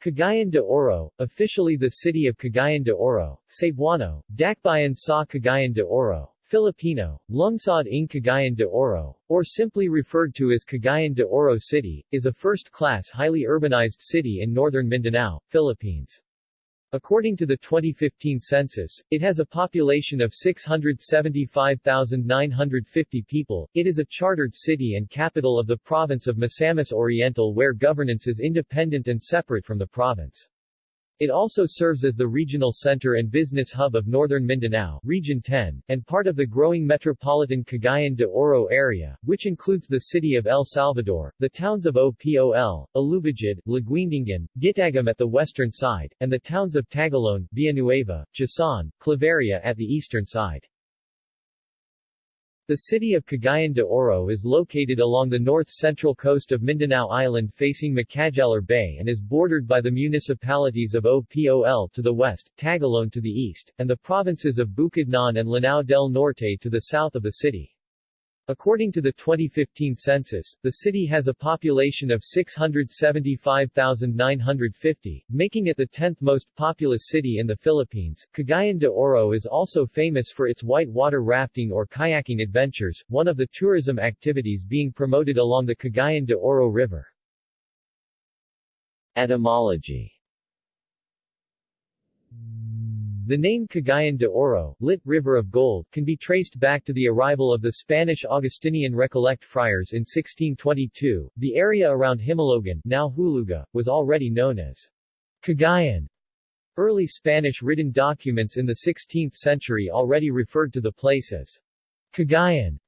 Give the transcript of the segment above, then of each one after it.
Cagayan de Oro, officially the city of Cagayan de Oro, Cebuano, Dakbayan sa Cagayan de Oro, Filipino, Lungsod ng Cagayan de Oro, or simply referred to as Cagayan de Oro City, is a first-class highly urbanized city in northern Mindanao, Philippines. According to the 2015 census, it has a population of 675,950 people. It is a chartered city and capital of the province of Misamis Oriental where governance is independent and separate from the province. It also serves as the regional center and business hub of northern Mindanao, Region 10, and part of the growing metropolitan Cagayan de Oro area, which includes the city of El Salvador, the towns of Opol, Alubijid, Laguindingan, Gitagum at the western side, and the towns of Tagoloan, Villanueva, Jasaan, Claveria at the eastern side. The city of Cagayan de Oro is located along the north-central coast of Mindanao Island facing Macajalar Bay and is bordered by the municipalities of Opol to the west, Tagoloan to the east, and the provinces of Bukidnon and Lanao del Norte to the south of the city. According to the 2015 census, the city has a population of 675,950, making it the 10th most populous city in the Philippines. Cagayan de Oro is also famous for its white water rafting or kayaking adventures, one of the tourism activities being promoted along the Cagayan de Oro River. Etymology the name Cagayan de Oro, lit. River of Gold, can be traced back to the arrival of the Spanish Augustinian Recollect friars in 1622. The area around Himalogan, now Huluga, was already known as Cagayan. Early Spanish written documents in the 16th century already referred to the place as Cagayan.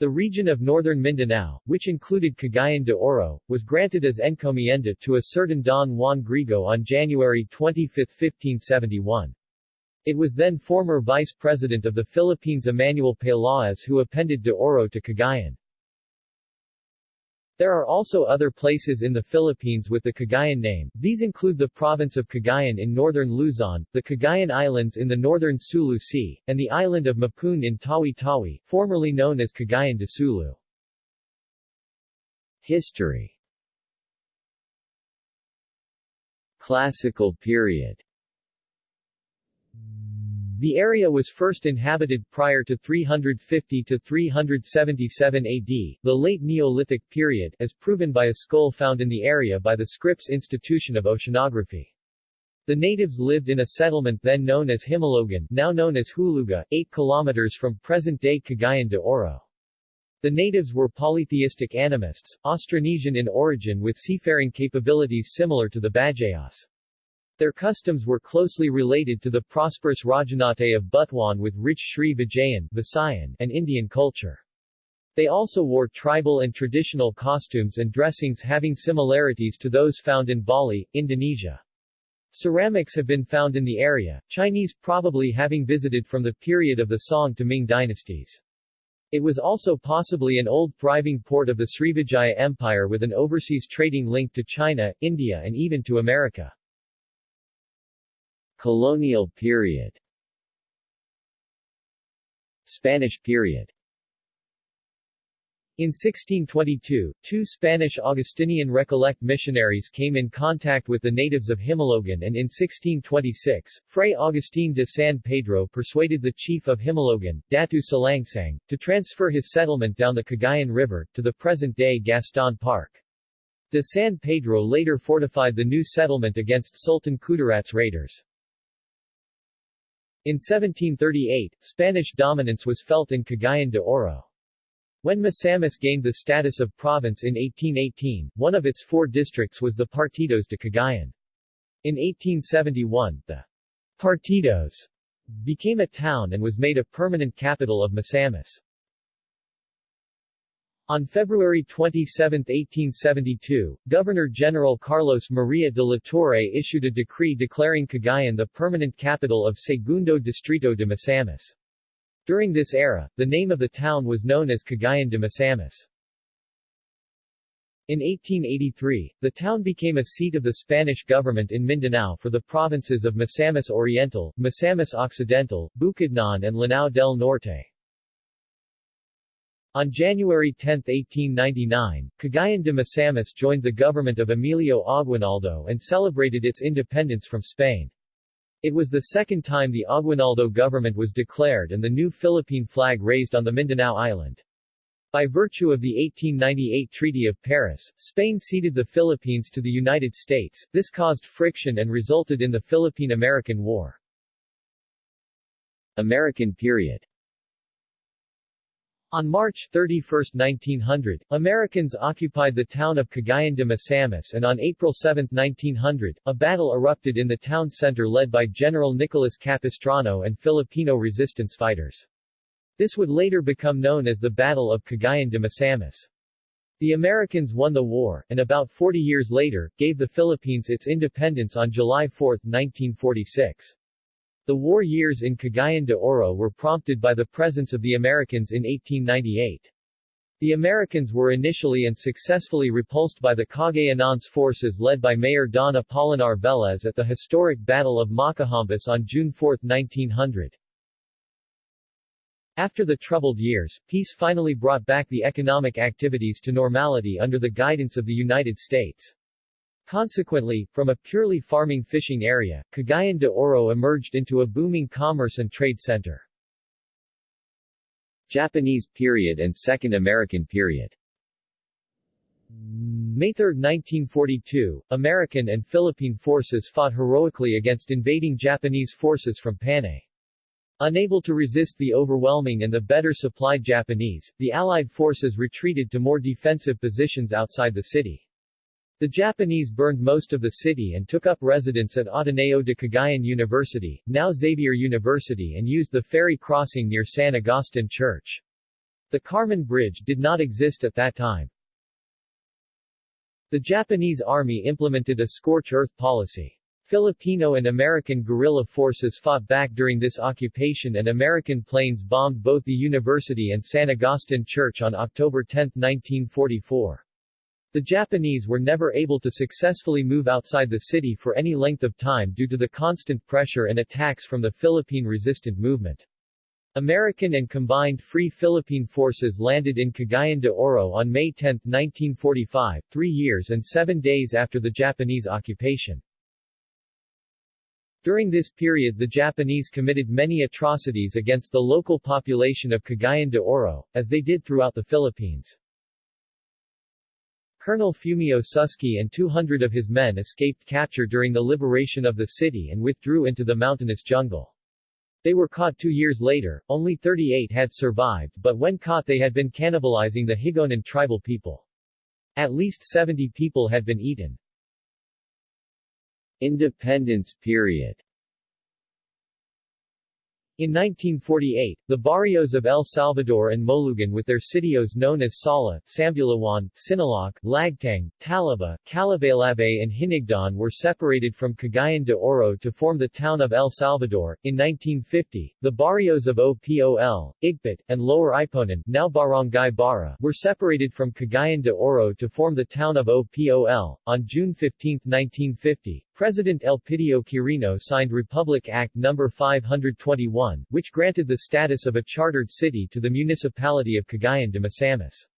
The region of northern Mindanao, which included Cagayan de Oro, was granted as encomienda to a certain Don Juan Grigo on January 25, 1571. It was then former Vice President of the Philippines Emmanuel Peláez who appended de Oro to Cagayan. There are also other places in the Philippines with the Cagayan name, these include the province of Cagayan in northern Luzon, the Cagayan Islands in the northern Sulu Sea, and the island of Mapun in Tawi-Tawi, formerly known as Cagayan de Sulu. History. Classical period the area was first inhabited prior to 350 to 377 AD, the late Neolithic period, as proven by a skull found in the area by the Scripps Institution of Oceanography. The natives lived in a settlement then known as Himalogan, now known as Huluga, 8 kilometers from present-day Cagayan de Oro. The natives were polytheistic animists, Austronesian in origin with seafaring capabilities similar to the Bajayas. Their customs were closely related to the prosperous Rajanate of Butuan with rich Sri Vijayan Visayan, and Indian culture. They also wore tribal and traditional costumes and dressings having similarities to those found in Bali, Indonesia. Ceramics have been found in the area, Chinese probably having visited from the period of the Song to Ming dynasties. It was also possibly an old thriving port of the Srivijaya Empire with an overseas trading link to China, India and even to America. Colonial period Spanish period in 1622, two Spanish Augustinian Recollect missionaries came in contact with the natives of Himalogan and in 1626, Fray Agustín de San Pedro persuaded the chief of Himalogan, Datu Salangsang, to transfer his settlement down the Cagayan River, to the present-day Gaston Park. De San Pedro later fortified the new settlement against Sultan Kudarat's raiders. In 1738, Spanish dominance was felt in Cagayan de Oro. When Misamis gained the status of province in 1818, one of its four districts was the Partidos de Cagayan. In 1871, the Partidos became a town and was made a permanent capital of Misamis. On February 27, 1872, Governor-General Carlos Maria de la Torre issued a decree declaring Cagayan the permanent capital of Segundo Distrito de Misamis. During this era, the name of the town was known as Cagayan de Misamis. In 1883, the town became a seat of the Spanish government in Mindanao for the provinces of Misamis Oriental, Misamis Occidental, Bukidnon and Lanao del Norte. On January 10, 1899, Cagayan de Misamis joined the government of Emilio Aguinaldo and celebrated its independence from Spain. It was the second time the Aguinaldo government was declared and the new Philippine flag raised on the Mindanao island. By virtue of the 1898 Treaty of Paris, Spain ceded the Philippines to the United States, this caused friction and resulted in the Philippine-American War. American period on March 31, 1900, Americans occupied the town of Cagayan de Misamis and on April 7, 1900, a battle erupted in the town center led by General Nicolas Capistrano and Filipino resistance fighters. This would later become known as the Battle of Cagayan de Misamis. The Americans won the war, and about 40 years later, gave the Philippines its independence on July 4, 1946. The war years in Cagayan de Oro were prompted by the presence of the Americans in 1898. The Americans were initially and successfully repulsed by the Cagayanans forces led by Mayor Don Apolinar Velez at the historic Battle of Macahambus on June 4, 1900. After the troubled years, peace finally brought back the economic activities to normality under the guidance of the United States. Consequently, from a purely farming fishing area, Cagayan de Oro emerged into a booming commerce and trade center. Japanese period and Second American period May 3, 1942, American and Philippine forces fought heroically against invading Japanese forces from Panay. Unable to resist the overwhelming and the better supplied Japanese, the Allied forces retreated to more defensive positions outside the city. The Japanese burned most of the city and took up residence at Ateneo de Cagayan University, now Xavier University and used the ferry crossing near San Agustin Church. The Carmen Bridge did not exist at that time. The Japanese army implemented a scorch earth policy. Filipino and American guerrilla forces fought back during this occupation and American planes bombed both the university and San Agustin Church on October 10, 1944. The Japanese were never able to successfully move outside the city for any length of time due to the constant pressure and attacks from the Philippine resistant movement. American and combined Free Philippine forces landed in Cagayan de Oro on May 10, 1945, three years and seven days after the Japanese occupation. During this period the Japanese committed many atrocities against the local population of Cagayan de Oro, as they did throughout the Philippines. Colonel Fumio Suski and 200 of his men escaped capture during the liberation of the city and withdrew into the mountainous jungle. They were caught two years later, only 38 had survived but when caught they had been cannibalizing the Higaonon tribal people. At least 70 people had been eaten. Independence period in 1948, the barrios of El Salvador and Molugan with their sitios known as Sala, Sambulawan, Sinaloc, Lagtang, Talaba, Calabaylabe and Hinigdan were separated from Cagayan de Oro to form the town of El Salvador. In 1950, the barrios of OPOL, Igpat, and Lower Iponan now Barangay Bara were separated from Cagayan de Oro to form the town of OPOL. On June 15, 1950, President Elpidio Quirino signed Republic Act No. 521, which granted the status of a chartered city to the municipality of Cagayan de Misamis.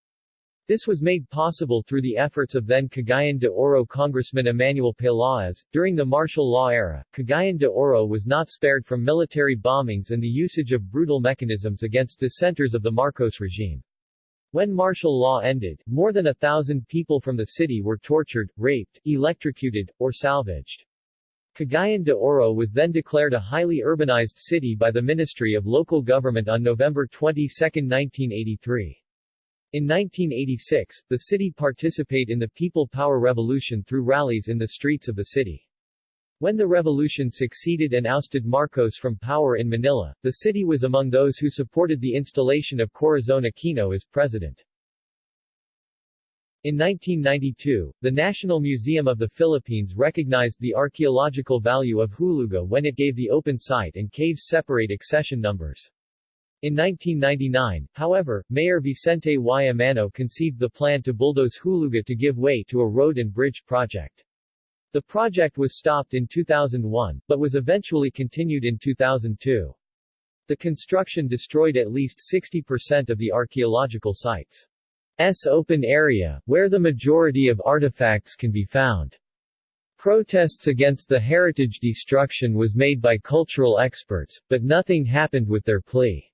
This was made possible through the efforts of then Cagayan de Oro Congressman Emmanuel Peláez. During the martial law era, Cagayan de Oro was not spared from military bombings and the usage of brutal mechanisms against dissenters of the Marcos regime. When martial law ended, more than a thousand people from the city were tortured, raped, electrocuted, or salvaged. Cagayan de Oro was then declared a highly urbanized city by the Ministry of Local Government on November 22, 1983. In 1986, the city participated in the People Power Revolution through rallies in the streets of the city. When the revolution succeeded and ousted Marcos from power in Manila, the city was among those who supported the installation of Corazon Aquino as president. In 1992, the National Museum of the Philippines recognized the archaeological value of Huluga when it gave the open site and caves separate accession numbers. In 1999, however, Mayor Vicente Y. Amano conceived the plan to bulldoze Huluga to give way to a road and bridge project. The project was stopped in 2001, but was eventually continued in 2002. The construction destroyed at least 60% of the archaeological sites. Open area, where the majority of artifacts can be found. Protests against the heritage destruction was made by cultural experts, but nothing happened with their plea.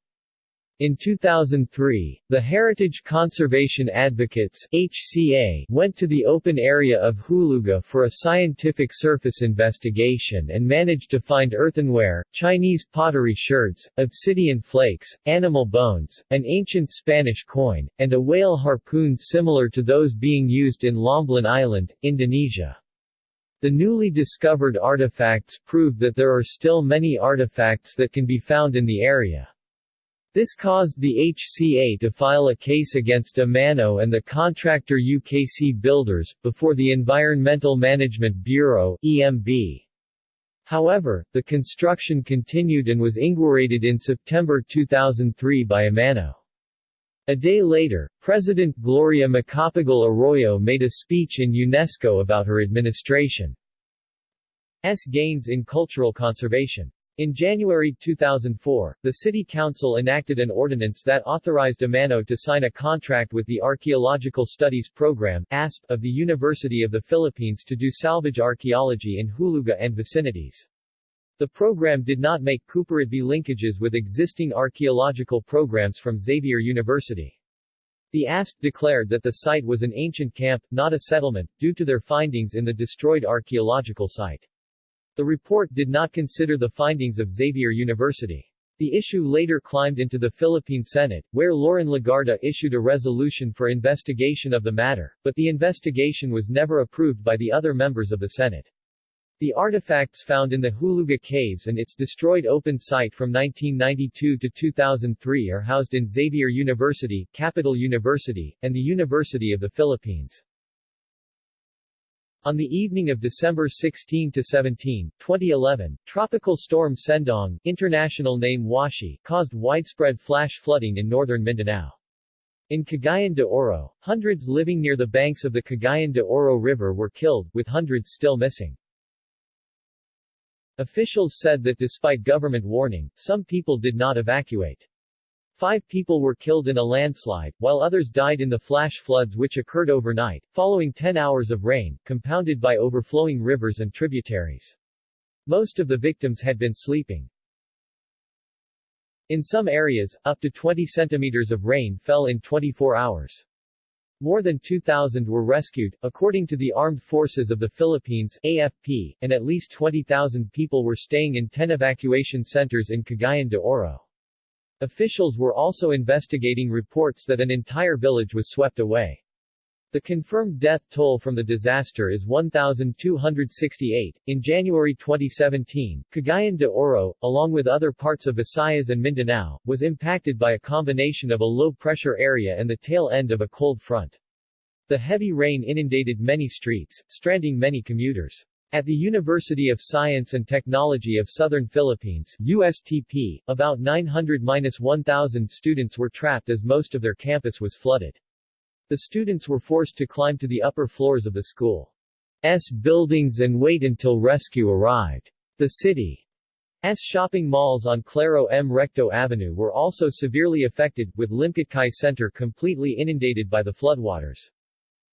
In 2003, the Heritage Conservation Advocates HCA went to the open area of Huluga for a scientific surface investigation and managed to find earthenware, Chinese pottery sherds, obsidian flakes, animal bones, an ancient Spanish coin, and a whale harpoon similar to those being used in Lomblen Island, Indonesia. The newly discovered artifacts prove that there are still many artifacts that can be found in the area. This caused the HCA to file a case against Amano and the contractor UKC Builders, before the Environmental Management Bureau EMB. However, the construction continued and was inaugurated in September 2003 by Amano. A day later, President Gloria Macapagal Arroyo made a speech in UNESCO about her administration's gains in cultural conservation. In January 2004, the City Council enacted an ordinance that authorized Amano to sign a contract with the Archaeological Studies Program ASP, of the University of the Philippines to do salvage archaeology in Huluga and vicinities. The program did not make Cooperatby linkages with existing archaeological programs from Xavier University. The ASP declared that the site was an ancient camp, not a settlement, due to their findings in the destroyed archaeological site. The report did not consider the findings of Xavier University. The issue later climbed into the Philippine Senate, where Loren Legarda issued a resolution for investigation of the matter, but the investigation was never approved by the other members of the Senate. The artifacts found in the Huluga Caves and its destroyed open site from 1992 to 2003 are housed in Xavier University, Capital University, and the University of the Philippines. On the evening of December 16 to 17, 2011, Tropical Storm Sendong, international name Washi, caused widespread flash flooding in northern Mindanao. In Cagayan de Oro, hundreds living near the banks of the Cagayan de Oro River were killed, with hundreds still missing. Officials said that despite government warning, some people did not evacuate. Five people were killed in a landslide, while others died in the flash floods which occurred overnight, following 10 hours of rain, compounded by overflowing rivers and tributaries. Most of the victims had been sleeping. In some areas, up to 20 centimeters of rain fell in 24 hours. More than 2,000 were rescued, according to the Armed Forces of the Philippines AFP, and at least 20,000 people were staying in 10 evacuation centers in Cagayan de Oro. Officials were also investigating reports that an entire village was swept away. The confirmed death toll from the disaster is 1,268. In January 2017, Cagayan de Oro, along with other parts of Visayas and Mindanao, was impacted by a combination of a low-pressure area and the tail end of a cold front. The heavy rain inundated many streets, stranding many commuters. At the University of Science and Technology of Southern Philippines USTP, about 900-1,000 students were trapped as most of their campus was flooded. The students were forced to climb to the upper floors of the school's buildings and wait until rescue arrived. The city's shopping malls on Claro M. Recto Avenue were also severely affected, with Limketkai Center completely inundated by the floodwaters.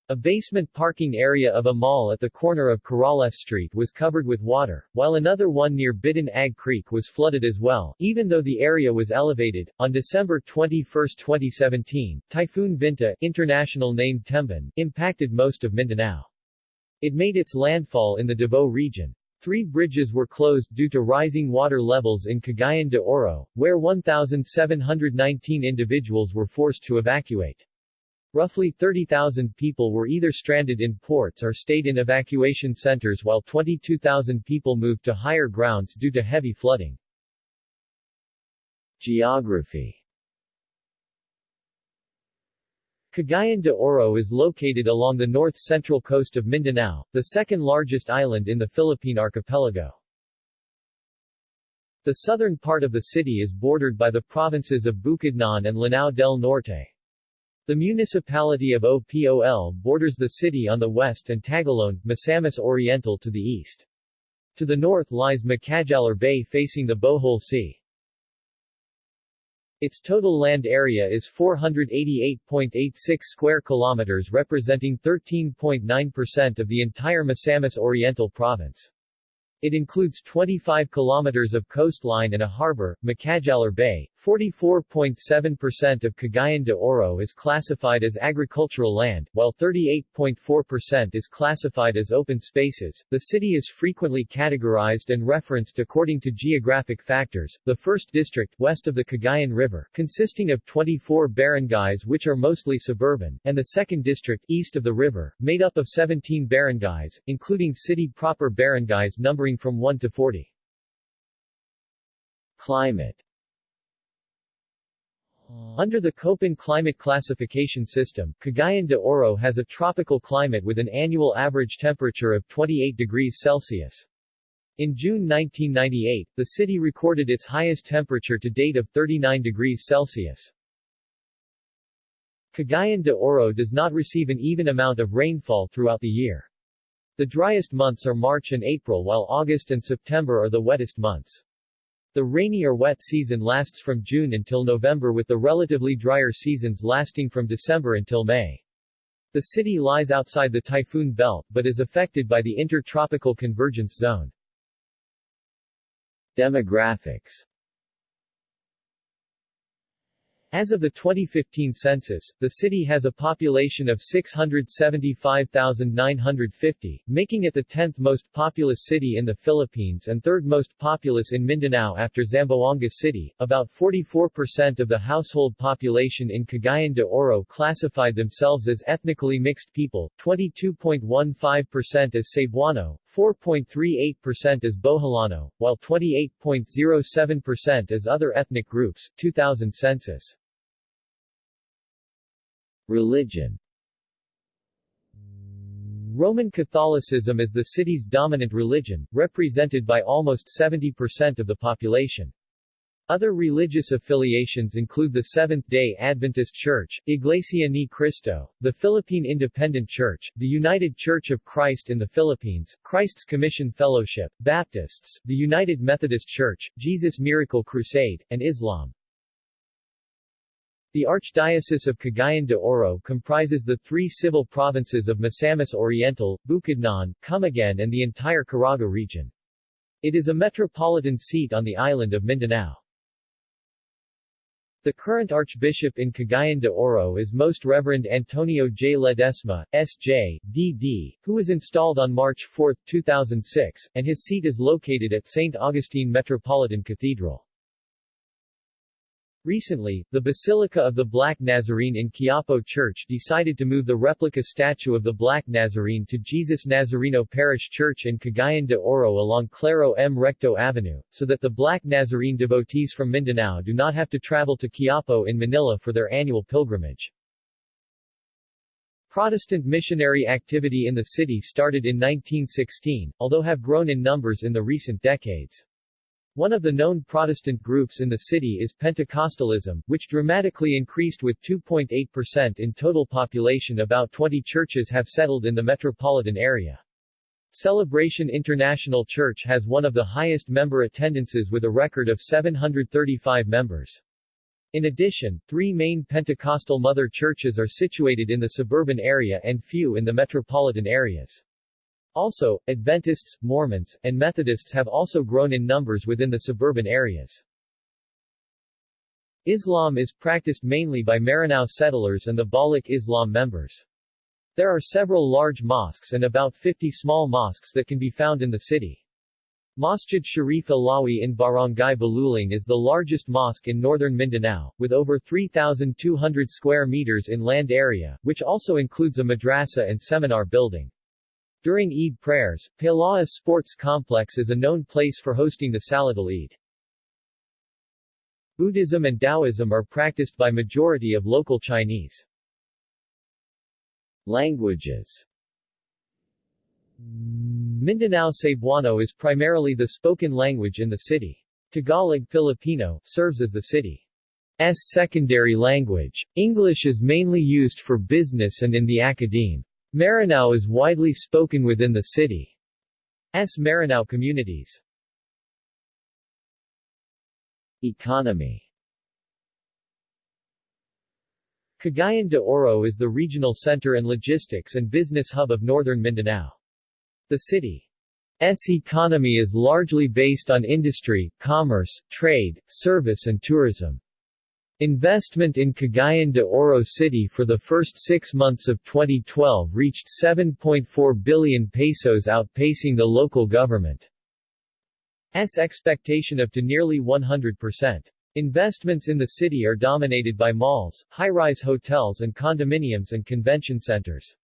A basement parking area of a mall at the corner of Corrales Street was covered with water, while another one near Bitan-ag Creek was flooded as well, even though the area was elevated. On December 21, 2017, Typhoon Vinta, international name Tembin, impacted most of Mindanao. It made its landfall in the Davao region. Three bridges were closed due to rising water levels in Cagayan de Oro, where 1,719 individuals were forced to evacuate. Roughly 30,000 people were either stranded in ports or stayed in evacuation centers while 22,000 people moved to higher grounds due to heavy flooding. Geography Cagayan de Oro is located along the north-central coast of Mindanao, the second largest island in the Philippine archipelago. The southern part of the city is bordered by the provinces of Bukidnon and Lanao del Norte. The municipality of Opol borders the city on the west and Tagoloan, Misamis Oriental to the east. To the north lies Macajalar Bay facing the Bohol Sea. Its total land area is 488.86 square kilometers representing 13.9% of the entire Misamis Oriental province. It includes 25 kilometers of coastline and a harbor, Macajalar Bay. 44.7% of Cagayan de Oro is classified as agricultural land, while 38.4% is classified as open spaces. The city is frequently categorized and referenced according to geographic factors. The first district, west of the Cagayan River, consisting of 24 barangays which are mostly suburban, and the second district, east of the river, made up of 17 barangays, including city proper barangays numbering from 1 to 40. Climate under the Köppen climate classification system, Cagayan de Oro has a tropical climate with an annual average temperature of 28 degrees Celsius. In June 1998, the city recorded its highest temperature to date of 39 degrees Celsius. Cagayan de Oro does not receive an even amount of rainfall throughout the year. The driest months are March and April while August and September are the wettest months. The rainy or wet season lasts from June until November with the relatively drier seasons lasting from December until May. The city lies outside the typhoon belt but is affected by the intertropical convergence zone. Demographics as of the 2015 census, the city has a population of 675,950, making it the 10th most populous city in the Philippines and third most populous in Mindanao after Zamboanga City. About 44% of the household population in Cagayan de Oro classified themselves as ethnically mixed people, 22.15% as Cebuano, 4.38% as Boholano, while 28.07% as other ethnic groups, 2000 census. Religion Roman Catholicism is the city's dominant religion, represented by almost 70% of the population. Other religious affiliations include the Seventh-day Adventist Church, Iglesia Ni Cristo, the Philippine Independent Church, the United Church of Christ in the Philippines, Christ's Commission Fellowship, Baptists, the United Methodist Church, Jesus Miracle Crusade, and Islam. The Archdiocese of Cagayan de Oro comprises the three civil provinces of Misamis Oriental, Bukidnon, Camiguin and the entire Caraga region. It is a metropolitan seat on the island of Mindanao. The current Archbishop in Cagayan de Oro is Most Reverend Antonio J. Ledesma, S.J., D.D., who was installed on March 4, 2006, and his seat is located at St. Augustine Metropolitan Cathedral. Recently, the Basilica of the Black Nazarene in Quiapo Church decided to move the replica statue of the Black Nazarene to Jesus Nazareno Parish Church in Cagayan de Oro along Claro M. Recto Avenue, so that the Black Nazarene devotees from Mindanao do not have to travel to Quiapo in Manila for their annual pilgrimage. Protestant missionary activity in the city started in 1916, although have grown in numbers in the recent decades. One of the known Protestant groups in the city is Pentecostalism, which dramatically increased with 2.8% in total population about 20 churches have settled in the metropolitan area. Celebration International Church has one of the highest member attendances with a record of 735 members. In addition, three main Pentecostal mother churches are situated in the suburban area and few in the metropolitan areas. Also, Adventists, Mormons, and Methodists have also grown in numbers within the suburban areas. Islam is practiced mainly by Maranao settlers and the Balik Islam members. There are several large mosques and about 50 small mosques that can be found in the city. Masjid Sharif Alawi in Barangay Balulang is the largest mosque in northern Mindanao, with over 3,200 square meters in land area, which also includes a madrasa and seminar building. During Eid prayers, Pelaez Sports Complex is a known place for hosting the Salatul Eid. Buddhism and Taoism are practiced by majority of local Chinese. Languages Mindanao Cebuano is primarily the spoken language in the city. Tagalog Filipino serves as the city's secondary language. English is mainly used for business and in the academe. Maranao is widely spoken within the city's Maranao communities. Economy Cagayan de Oro is the regional center and logistics and business hub of northern Mindanao. The city's economy is largely based on industry, commerce, trade, service and tourism. Investment in Cagayan de Oro City for the first six months of 2012 reached 7.4 billion pesos outpacing the local government's expectation of to nearly 100%. Investments in the city are dominated by malls, high-rise hotels and condominiums and convention centers.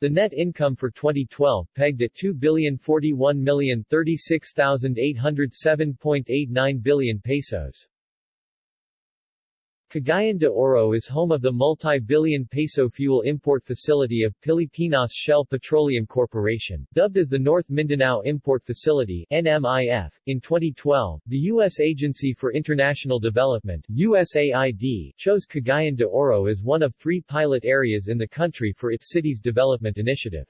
The net income for 2012 pegged at 2,041,036,807.89 billion pesos. Cagayan de Oro is home of the multi-billion peso fuel import facility of Pilipinas Shell Petroleum Corporation, dubbed as the North Mindanao Import Facility NMIF. In 2012, the U.S. Agency for International Development USAID chose Cagayan de Oro as one of three pilot areas in the country for its city's development initiative.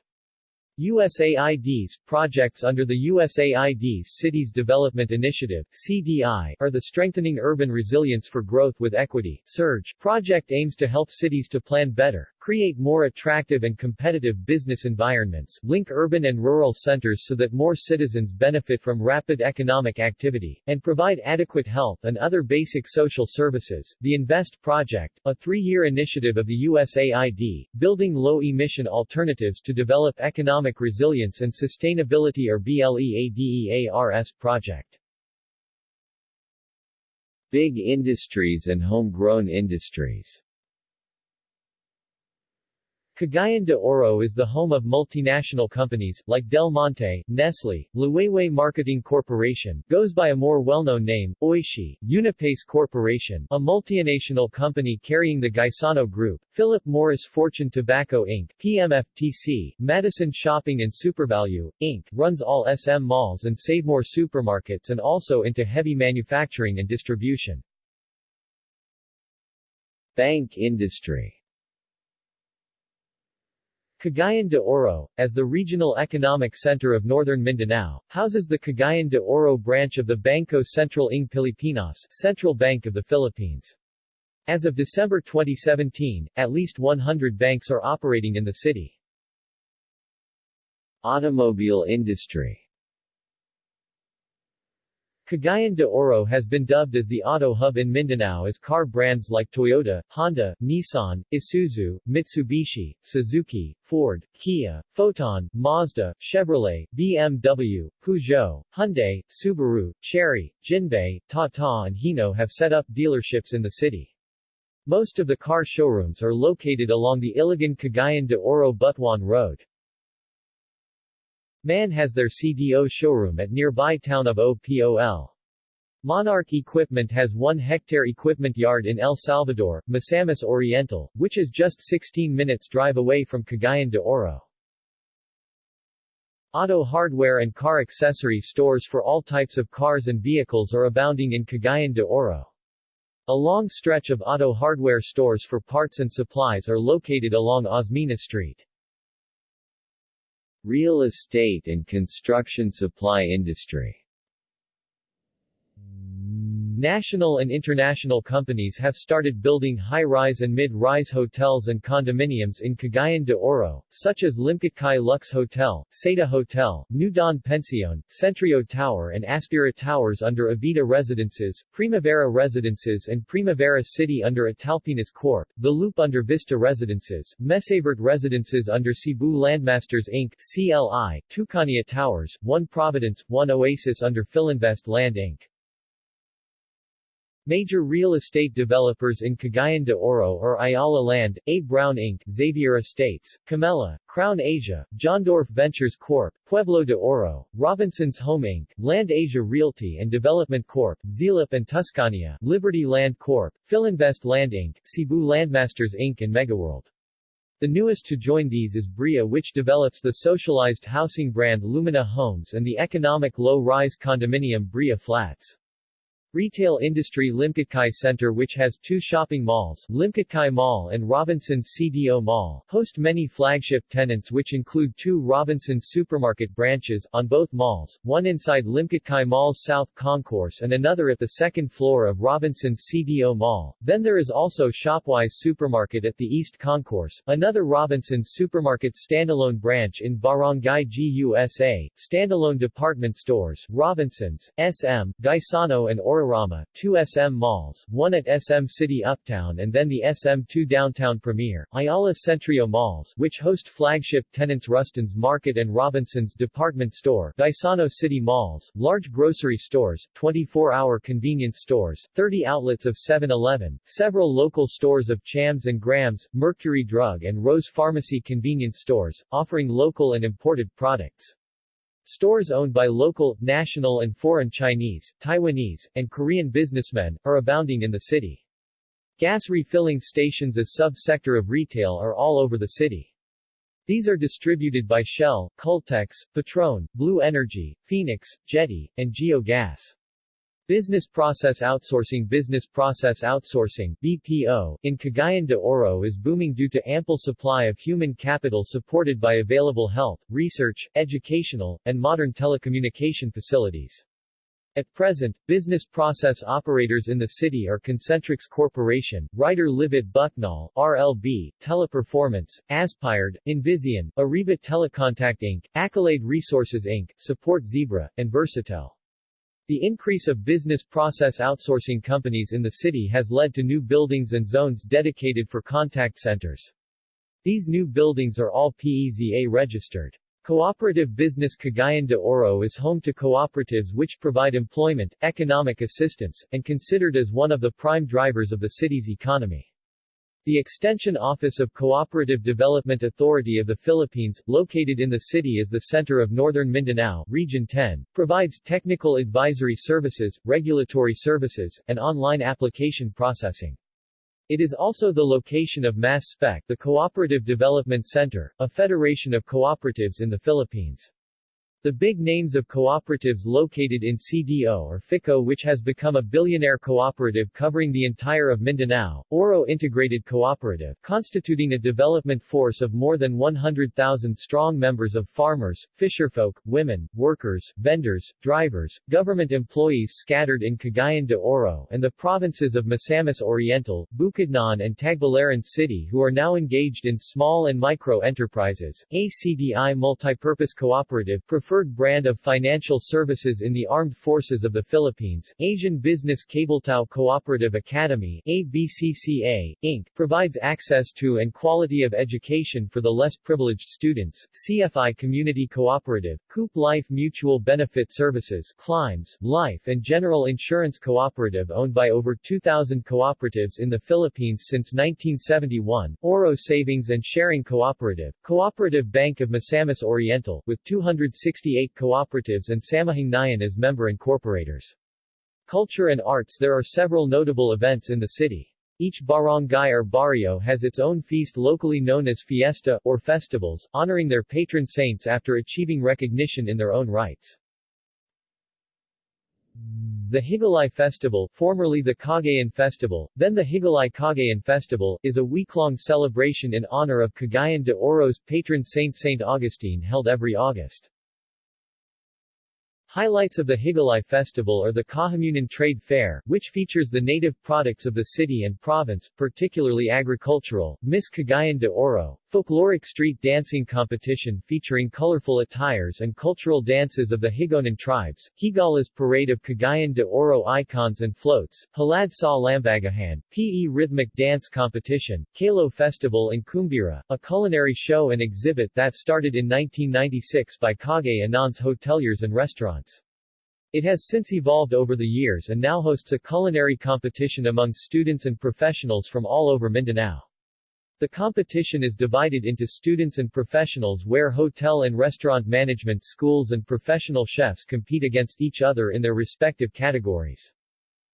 USAID's projects under the USAID's Cities Development Initiative CDI are the Strengthening Urban Resilience for Growth with Equity. SURGE project aims to help cities to plan better, create more attractive and competitive business environments, link urban and rural centers so that more citizens benefit from rapid economic activity, and provide adequate health and other basic social services. The INVEST project, a three-year initiative of the USAID, building low-emission alternatives to develop economic resilience and sustainability or B-LEADERS project. Big industries and homegrown industries Cagayan de Oro is the home of multinational companies, like Del Monte, Nestle, Liwayway Marketing Corporation, goes by a more well-known name, Oishi, Unipace Corporation, a multinational company carrying the Gaisano Group, Philip Morris Fortune Tobacco Inc., PMFTC, Madison Shopping and Supervalue, Inc., runs all SM malls and Savemore supermarkets and also into heavy manufacturing and distribution. Bank industry Cagayan de Oro, as the regional economic center of northern Mindanao, houses the Cagayan de Oro branch of the Banco Central ng Pilipinas Central Bank of the Philippines. As of December 2017, at least 100 banks are operating in the city. Automobile industry Cagayan de Oro has been dubbed as the auto hub in Mindanao as car brands like Toyota, Honda, Nissan, Isuzu, Mitsubishi, Suzuki, Ford, Kia, Foton, Mazda, Chevrolet, BMW, Peugeot, Hyundai, Subaru, Chery, Jinbei, Tata and Hino have set up dealerships in the city. Most of the car showrooms are located along the Iligan-Cagayan de Oro Butuan Road. MAN has their CDO showroom at nearby town of OPOL. Monarch Equipment has 1 hectare equipment yard in El Salvador, Misamis Oriental, which is just 16 minutes drive away from Cagayan de Oro. Auto hardware and car accessory stores for all types of cars and vehicles are abounding in Cagayan de Oro. A long stretch of auto hardware stores for parts and supplies are located along Osmeña Street. Real estate and construction supply industry National and international companies have started building high-rise and mid-rise hotels and condominiums in Cagayan de Oro, such as Limketkai Luxe Hotel, Seda Hotel, New Don Pension, Centrio Tower and Aspira Towers under Avida Residences, Primavera Residences and Primavera City under Italpinas Corp., The Loop under Vista Residences, Mesaverte Residences under Cebu Landmasters Inc., CLI, Tuscania Towers, One Providence, One Oasis under Philinvest Land Inc. Major real estate developers in Cagayan de Oro are Ayala Land, A. Brown Inc., Xavier Estates, Camella, Crown Asia, Johndorf Ventures Corp., Pueblo de Oro, Robinson's Home Inc., Land Asia Realty and Development Corp., Zilip and Tuscania, Liberty Land Corp., Philinvest Land Inc., Cebu Landmasters Inc. and Megaworld. The newest to join these is BRIA which develops the socialized housing brand Lumina Homes and the economic low-rise condominium BRIA Flats. Retail industry Limketkai Center which has two shopping malls, Limketkai Mall and Robinson CDO Mall, host many flagship tenants which include two Robinson supermarket branches, on both malls, one inside Limketkai Mall's South Concourse and another at the second floor of Robinson CDO Mall. Then there is also Shopwise Supermarket at the East Concourse, another Robinson Supermarket standalone branch in Barangay GUSA, standalone department stores, Robinson's, SM, Gaisano and Ora Autorama, two SM malls, one at SM City Uptown and then the SM2 Downtown Premier, Ayala Centrio malls, which host flagship tenants Rustan's Market and Robinson's Department Store, Gaisano City malls, large grocery stores, 24-hour convenience stores, 30 outlets of 7-Eleven, several local stores of Chams and Grams, Mercury Drug and Rose Pharmacy convenience stores, offering local and imported products. Stores owned by local, national and foreign Chinese, Taiwanese, and Korean businessmen, are abounding in the city. Gas refilling stations as sub-sector of retail are all over the city. These are distributed by Shell, Caltex, Petron, Blue Energy, Phoenix, Jetti, and Geogas. Business Process Outsourcing Business Process Outsourcing BPO, in Cagayan de Oro is booming due to ample supply of human capital supported by available health, research, educational, and modern telecommunication facilities. At present, business process operators in the city are Concentrix Corporation, Rider Levett Bucknall, RLB, Teleperformance, Aspired, Invizion, Ariba Telecontact Inc., Accolade Resources Inc., Support Zebra, and Versatel. The increase of business process outsourcing companies in the city has led to new buildings and zones dedicated for contact centers. These new buildings are all PEZA registered. Cooperative Business Cagayan de Oro is home to cooperatives which provide employment, economic assistance, and considered as one of the prime drivers of the city's economy. The Extension Office of Cooperative Development Authority of the Philippines, located in the city as the center of Northern Mindanao, Region 10, provides technical advisory services, regulatory services, and online application processing. It is also the location of MASS-SPECC, the Cooperative Development Center, a federation of cooperatives in the Philippines. The big names of cooperatives located in CDO or FICCO which has become a billionaire cooperative covering the entire of Mindanao, Oro Integrated Cooperative, constituting a development force of more than 100,000 strong members of farmers, fisherfolk, women, workers, vendors, drivers, government employees scattered in Cagayan de Oro and the provinces of Misamis Oriental, Bukidnon and Tagbilaran City who are now engaged in small and micro enterprises. ACDI Multipurpose Cooperative prefer preferred brand of financial services in the Armed Forces of the Philippines. Asian Business Cabletao Cooperative Academy ABCCA, Inc., provides access to and quality of education for the less privileged students. CFI Community Cooperative, Coop Life Mutual Benefit Services, Climbs, Life and General Insurance Cooperative owned by over 2,000 cooperatives in the Philippines since 1971. Oro Savings and Sharing Cooperative, Cooperative Bank of Misamis Oriental, with 260 68 cooperatives and Samahangnayan as member incorporators. Culture and arts There are several notable events in the city. Each barangay or barrio has its own feast locally known as fiesta, or festivals, honoring their patron saints after achieving recognition in their own rights. The Higalaay Festival, formerly the Cagayan Festival, then the Higalaay Cagayan Festival, is a week-long celebration in honor of Cagayan de Oro's patron saint Saint Augustine held every August. Highlights of the Higalaay Festival are the Kahamunan Trade Fair, which features the native products of the city and province, particularly agricultural, Miss Cagayan de Oro, folkloric street dancing competition featuring colorful attires and cultural dances of the Higaonon tribes, Higala's Parade of Cagayan de Oro icons and floats, Halad sa Lambagahan, PE Rhythmic Dance Competition, Kalo Festival and Kumbira, a culinary show and exhibit that started in 1996 by Cagayanon's hoteliers and restaurants. It has since evolved over the years and now hosts a culinary competition among students and professionals from all over Mindanao. The competition is divided into students and professionals where hotel and restaurant management schools and professional chefs compete against each other in their respective categories.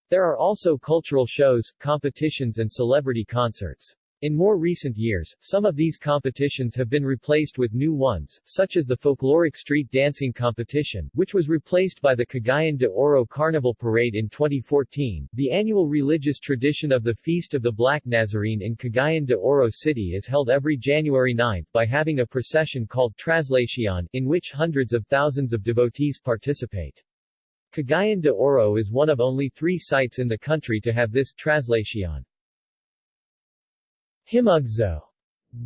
There are also cultural shows, competitions and celebrity concerts. In more recent years, some of these competitions have been replaced with new ones, such as the folkloric street dancing competition, which was replaced by the Cagayan de Oro Carnival Parade in 2014. The annual religious tradition of the Feast of the Black Nazarene in Cagayan de Oro City is held every January 9 by having a procession called Traslacion, in which hundreds of thousands of devotees participate. Cagayan de Oro is one of only three sites in the country to have this Traslacion. Himugso,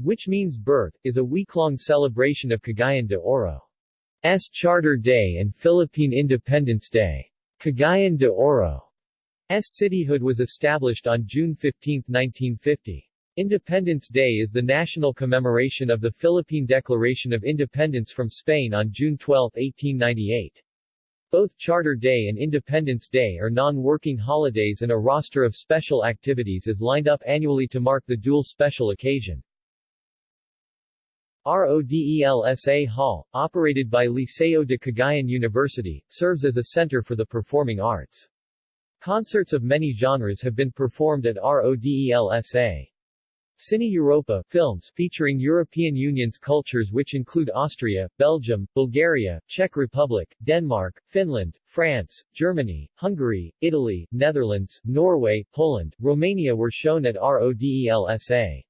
which means birth, is a week-long celebration of Cagayan de Oro's Charter Day and Philippine Independence Day. Cagayan de Oro's cityhood was established on June 15, 1950. Independence Day is the national commemoration of the Philippine Declaration of Independence from Spain on June 12, 1898. Both Charter Day and Independence Day are non-working holidays and a roster of special activities is lined up annually to mark the dual special occasion. RODELSA Hall, operated by Liceo de Cagayan University, serves as a center for the performing arts. Concerts of many genres have been performed at RODELSA. Cine Europa films featuring European Union's cultures which include Austria, Belgium, Bulgaria, Czech Republic, Denmark, Finland, France, Germany, Hungary, Italy, Netherlands, Norway, Poland, Romania were shown at RODELSA.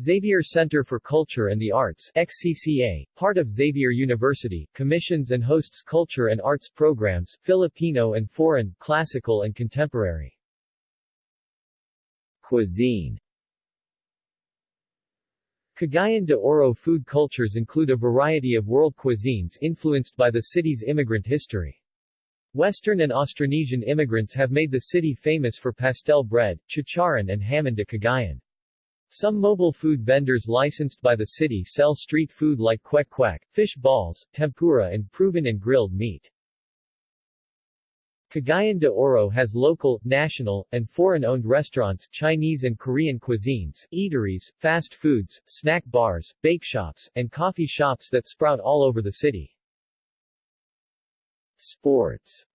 Xavier Center for Culture and the Arts XCCA, part of Xavier University, commissions and hosts culture and arts programs, Filipino and foreign, classical and contemporary. Cuisine Cagayan de Oro food cultures include a variety of world cuisines influenced by the city's immigrant history. Western and Austronesian immigrants have made the city famous for pastel bread, chicharon and hamon de Cagayan. Some mobile food vendors licensed by the city sell street food like kwek kwek, fish balls, tempura and proben and grilled meat. Cagayan de Oro has local, national, and foreign-owned restaurants, Chinese and Korean cuisines, eateries, fast foods, snack bars, bake shops, and coffee shops that sprout all over the city. Sports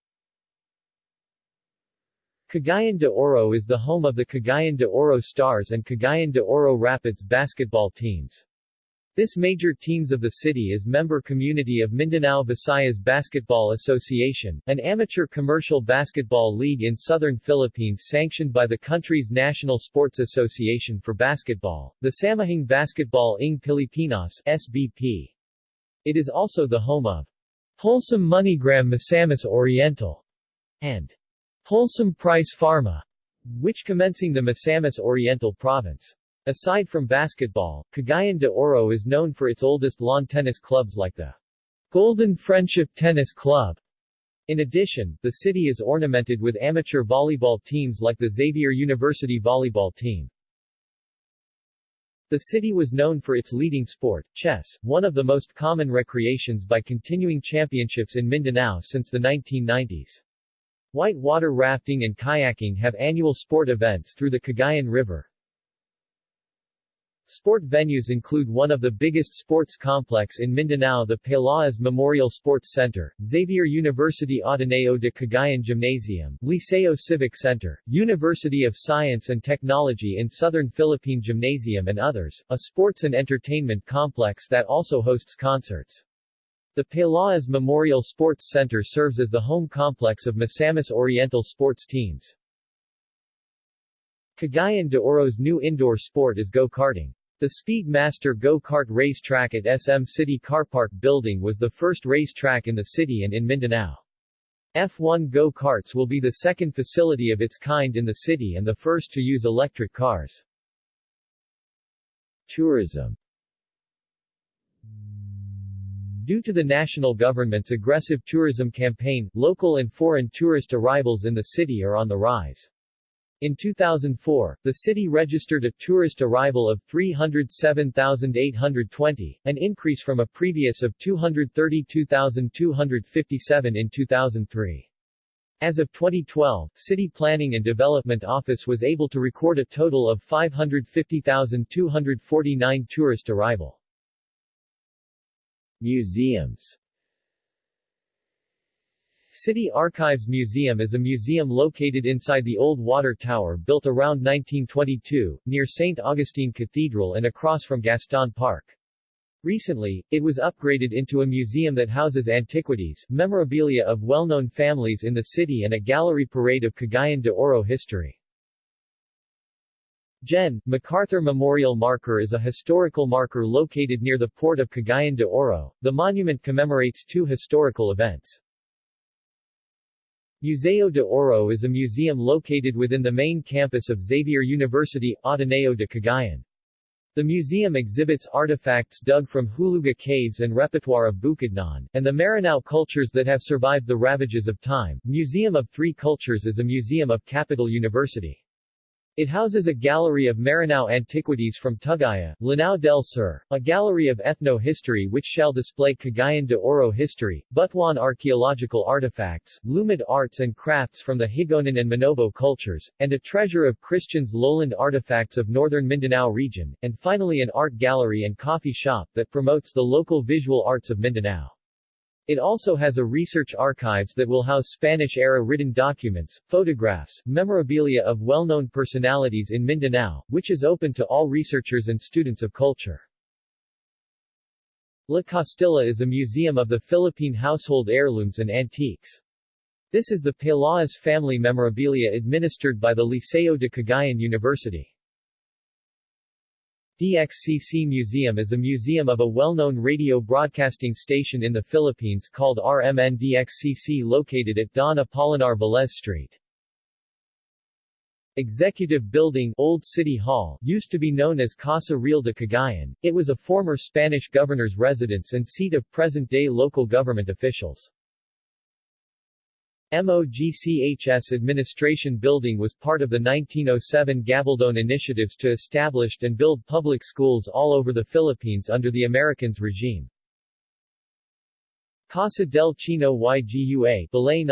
Cagayan de Oro is the home of the Cagayan de Oro Stars and Cagayan de Oro Rapids basketball teams. This major teams of the city is member community of Mindanao Visayas Basketball Association, an amateur commercial basketball league in southern Philippines sanctioned by the country's National Sports Association for Basketball, the Samahang Basketball ng Pilipinas SBP. It is also the home of Wholesome Moneygram Misamis Oriental and Wholesome Price Pharma, which commencing the Misamis Oriental province. Aside from basketball, Cagayan de Oro is known for its oldest lawn tennis clubs like the Golden Friendship Tennis Club. In addition, the city is ornamented with amateur volleyball teams like the Xavier University volleyball team. The city was known for its leading sport, chess, one of the most common recreations by continuing championships in Mindanao since the 1990s. White water rafting and kayaking have annual sport events through the Cagayan River. Sport venues include one of the biggest sports complex in Mindanao the Pelaez Memorial Sports Center, Xavier University Ateneo de Cagayan Gymnasium, Liceo Civic Center, University of Science and Technology in Southern Philippine Gymnasium and others, a sports and entertainment complex that also hosts concerts. The Pelaez Memorial Sports Center serves as the home complex of Misamis Oriental sports teams. Cagayan de Oro's new indoor sport is go-karting. The Speedmaster go-kart racetrack at SM City Car Park building was the first racetrack in the city and in Mindanao. F1 go-karts will be the second facility of its kind in the city and the first to use electric cars. Tourism Due to the national government's aggressive tourism campaign, local and foreign tourist arrivals in the city are on the rise. In 2004, the city registered a tourist arrival of 307,820, an increase from a previous of 232,257 in 2003. As of 2012, City Planning and Development Office was able to record a total of 550,249 tourist arrival. Museums City Archives Museum is a museum located inside the old water tower built around 1922, near St. Augustine Cathedral and across from Gaston Park. Recently, it was upgraded into a museum that houses antiquities, memorabilia of well-known families in the city and a gallery parade of Cagayan de Oro history. Gen. MacArthur Memorial Marker is a historical marker located near the port of Cagayan de Oro. The monument commemorates two historical events. Museo de Oro is a museum located within the main campus of Xavier University, Ateneo de Cagayan. The museum exhibits artifacts dug from Huluga caves and repertoire of Bukidnon, and the Maranao cultures that have survived the ravages of time. Museum of Three Cultures is a museum of Capital University. It houses a gallery of Maranao antiquities from Tugaya, Lanao del Sur, a gallery of ethno-history which shall display Cagayan de Oro history, Butuan archaeological artifacts, Lumad arts and crafts from the Higaonon and Manobo cultures, and a treasure of Christians lowland artifacts of northern Mindanao region, and finally an art gallery and coffee shop that promotes the local visual arts of Mindanao. It also has a research archives that will house Spanish-era written documents, photographs, memorabilia of well-known personalities in Mindanao, which is open to all researchers and students of culture. La Costilla is a museum of the Philippine household heirlooms and antiques. This is the Pelaez family memorabilia administered by the Liceo de Cagayan University. DXCC Museum is a museum of a well-known radio broadcasting station in the Philippines called RMN DXCC located at Don Apolinar Velez Street. Executive Building Old City Hall used to be known as Casa Real de Cagayan. It was a former Spanish governor's residence and seat of present-day local government officials. MOGCHS Administration Building was part of the 1907 Gabaldon initiatives to establish and build public schools all over the Philippines under the Americans regime. Casa del Chino Ygua Balay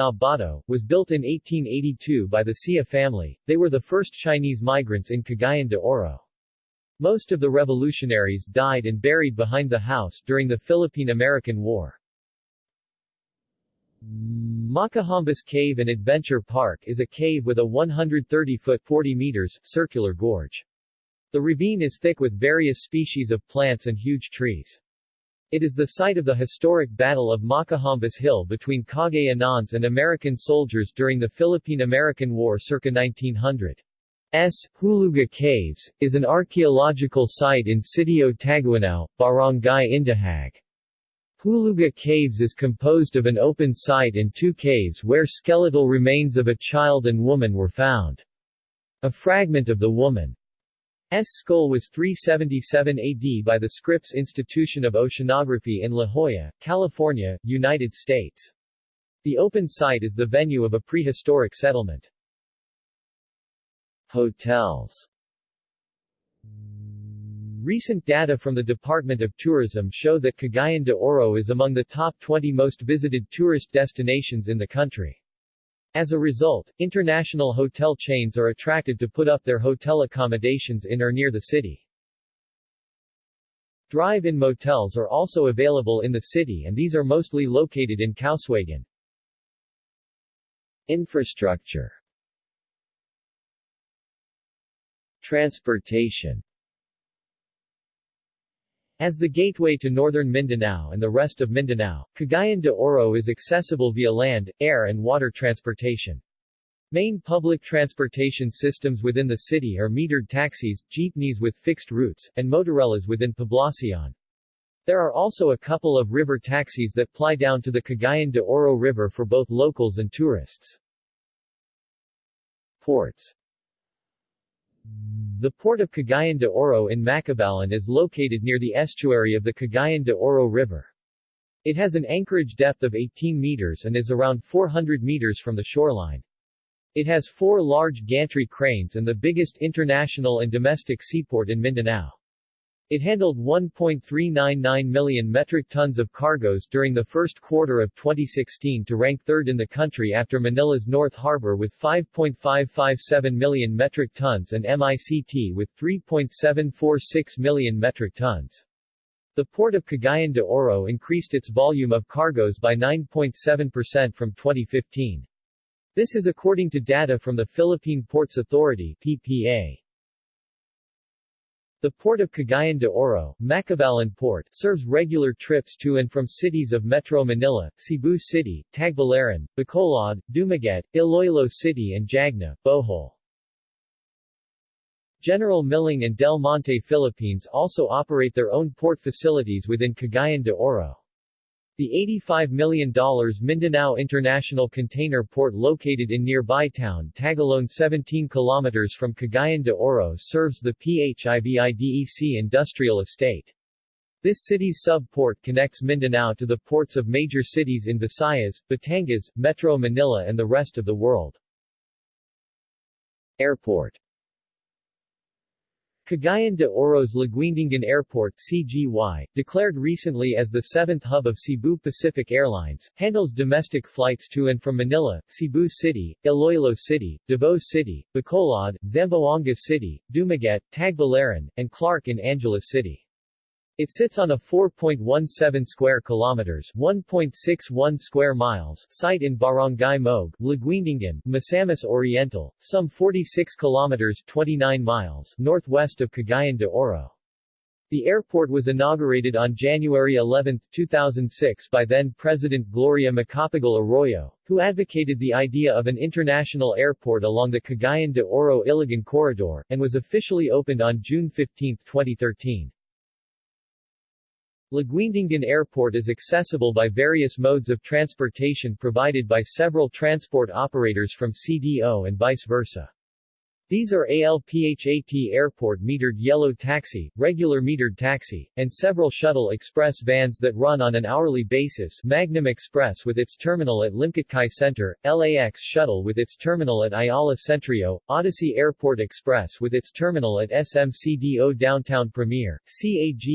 was built in 1882 by the Sia family, they were the first Chinese migrants in Cagayan de Oro. Most of the revolutionaries died and buried behind the house during the Philippine-American War. Macahambus Cave and Adventure Park is a cave with a 130-foot 40 meters circular gorge. The ravine is thick with various species of plants and huge trees. It is the site of the historic Battle of Macahambus Hill between Cagayanons and American soldiers during the Philippine-American War circa 1900. S. Huluga Caves, is an archaeological site in Sitio Taguanao, Barangay Indahag. Huluga Caves is composed of an open site and two caves where skeletal remains of a child and woman were found. A fragment of the woman's skull was 377 AD by the Scripps Institution of Oceanography in La Jolla, California, United States. The open site is the venue of a prehistoric settlement. Hotels Recent data from the Department of Tourism show that Cagayan de Oro is among the top 20 most visited tourist destinations in the country. As a result, international hotel chains are attracted to put up their hotel accommodations in or near the city. Drive-in motels are also available in the city and these are mostly located in Kauswagan. Infrastructure Transportation as the gateway to northern Mindanao and the rest of Mindanao, Cagayan de Oro is accessible via land, air and water transportation. Main public transportation systems within the city are metered taxis, jeepneys with fixed routes, and motorellas within Poblacion. There are also a couple of river taxis that ply down to the Cagayan de Oro River for both locals and tourists. Ports the port of Cagayan de Oro in Macabalan is located near the estuary of the Cagayan de Oro River. It has an anchorage depth of 18 meters and is around 400 meters from the shoreline. It has four large gantry cranes and the biggest international and domestic seaport in Mindanao. It handled 1.399 million metric tons of cargoes during the first quarter of 2016 to rank third in the country after Manila's North Harbor with 5.557 million metric tons and MICT with 3.746 million metric tons. The port of Cagayan de Oro increased its volume of cargoes by 9.7% from 2015. This is according to data from the Philippine Ports Authority PPA. The port of Cagayan de Oro, Macabalan Port, serves regular trips to and from cities of Metro Manila, Cebu City, Tagbilaran, Bacolod, Dumaguete, Iloilo City and Jagna, Bohol. General Milling and Del Monte Philippines also operate their own port facilities within Cagayan de Oro. The $85 million Mindanao International Container Port located in nearby town Tagoloan 17 km from Cagayan de Oro serves the PHIVIDEC industrial estate. This city's sub-port connects Mindanao to the ports of major cities in Visayas, Batangas, Metro Manila and the rest of the world. Airport Cagayan de Oro's Laguindingan Airport CGY, declared recently as the seventh hub of Cebu Pacific Airlines, handles domestic flights to and from Manila, Cebu City, Iloilo City, Davao City, Bacolod, Zamboanga City, Dumaguete, Tagbilaran, and Clark in Angeles City. It sits on a 4.17 square kilometers 1.61 square miles site in Barangay Mogue, Laguindingan, Misamis Oriental, some 46 kilometers 29 miles northwest of Cagayan de Oro. The airport was inaugurated on January 11, 2006 by then-President Gloria Macapagal Arroyo, who advocated the idea of an international airport along the Cagayan de Oro-Iligan corridor, and was officially opened on June 15, 2013. Laguindingan Airport is accessible by various modes of transportation provided by several transport operators from CDO and vice versa. These are ALPHAT Airport Metered Yellow Taxi, Regular Metered Taxi, and several shuttle express vans that run on an hourly basis Magnum Express with its terminal at Limketkai Center, LAX Shuttle with its terminal at Ayala Centrio, Odyssey Airport Express with its terminal at SMCDO Downtown Premier, CAGATRANSCO,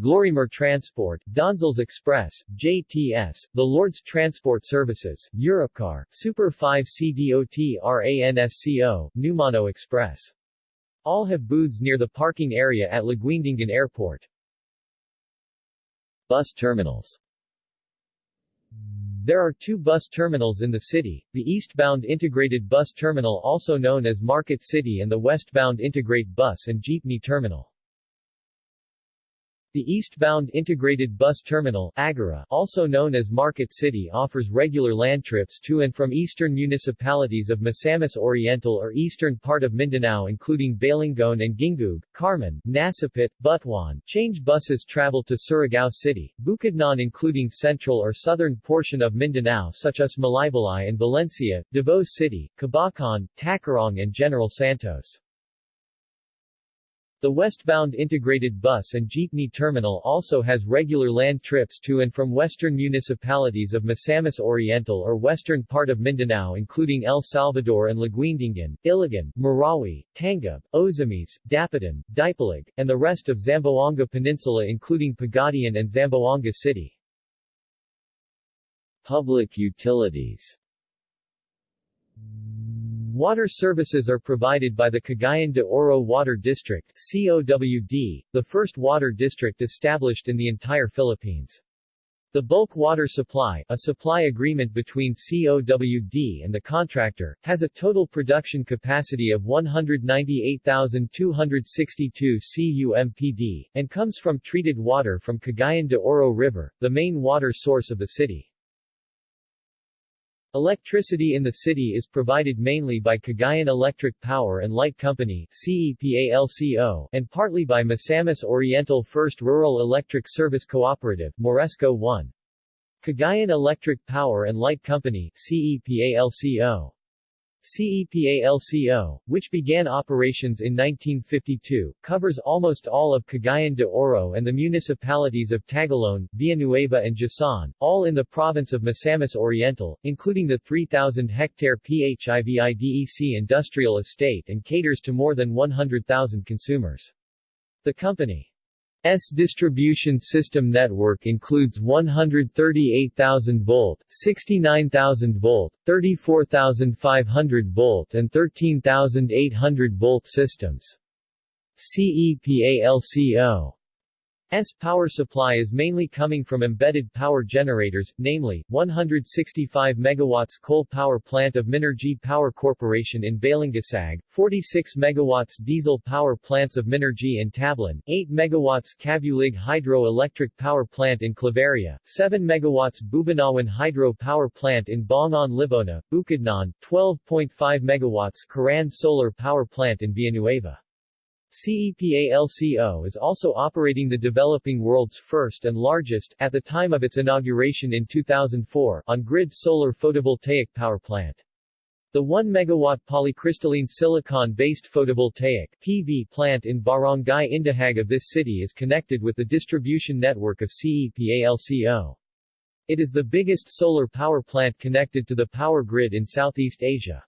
Glorymer Transport, Donzels Express, JTS, the Lord's Transport Services, Europcar, Super 5 CDOTRA ANSCO, Numano Express. All have booths near the parking area at Laguindingan Airport. Bus terminals There are two bus terminals in the city, the eastbound Integrated Bus Terminal also known as Market City and the westbound Integrate Bus and Jeepney Terminal. The eastbound Integrated Bus Terminal Agora, also known as Market City offers regular land trips to and from eastern municipalities of Misamis Oriental or eastern part of Mindanao including Balingoan and Gingoog, Carmen, Nasipit, Butuan. Change buses travel to Surigao City, Bukidnon including central or southern portion of Mindanao such as Malaybalay and Valencia, Davao City, Kabacan, Tacurong and General Santos. The westbound integrated bus and jeepney terminal also has regular land trips to and from western municipalities of Misamis Oriental or western part of Mindanao including El Salvador and Laguindingan, Iligan, Marawi, Tangub, Ozamis, Dapitan, Dipolog, and the rest of Zamboanga Peninsula including Pagadian and Zamboanga City. Public utilities Water services are provided by the Cagayan de Oro Water District COWD, the first water district established in the entire Philippines. The bulk water supply, a supply agreement between COWD and the contractor, has a total production capacity of 198,262 CUMPD, and comes from treated water from Cagayan de Oro River, the main water source of the city. Electricity in the city is provided mainly by Cagayan Electric Power and Light Company CEPALCO, and partly by Misamis Oriental First Rural Electric Service Cooperative Moresco 1. Cagayan Electric Power and Light Company CEPALCO. CEPALCO, which began operations in 1952, covers almost all of Cagayan de Oro and the municipalities of Tagoloan, Villanueva and Jasaan, all in the province of Misamis Oriental, including the 3,000-hectare PHIVIDEC industrial estate and caters to more than 100,000 consumers. The company S distribution system network includes 138,000 volt, 69,000 volt, 34,500 volt and 13,800 volt systems. CEPALCO power supply is mainly coming from embedded power generators, namely, 165 MW coal power plant of Minergie Power Corporation in Balingasag, 46 MW diesel power plants of Minergie in Tablan, 8 MW Cabulig Hydro-Electric Power Plant in Claveria, 7 MW Bubanawan Hydro Power Plant in Bongon Libona, Bukidnon, 12.5 MW Karan Solar Power Plant in Villanueva. CEPALCO is also operating the developing world's first and largest, at the time of its inauguration in 2004, on-grid solar photovoltaic power plant. The 1 megawatt polycrystalline silicon-based photovoltaic PV plant in Barangay Indahag of this city is connected with the distribution network of CEPALCO. It is the biggest solar power plant connected to the power grid in Southeast Asia.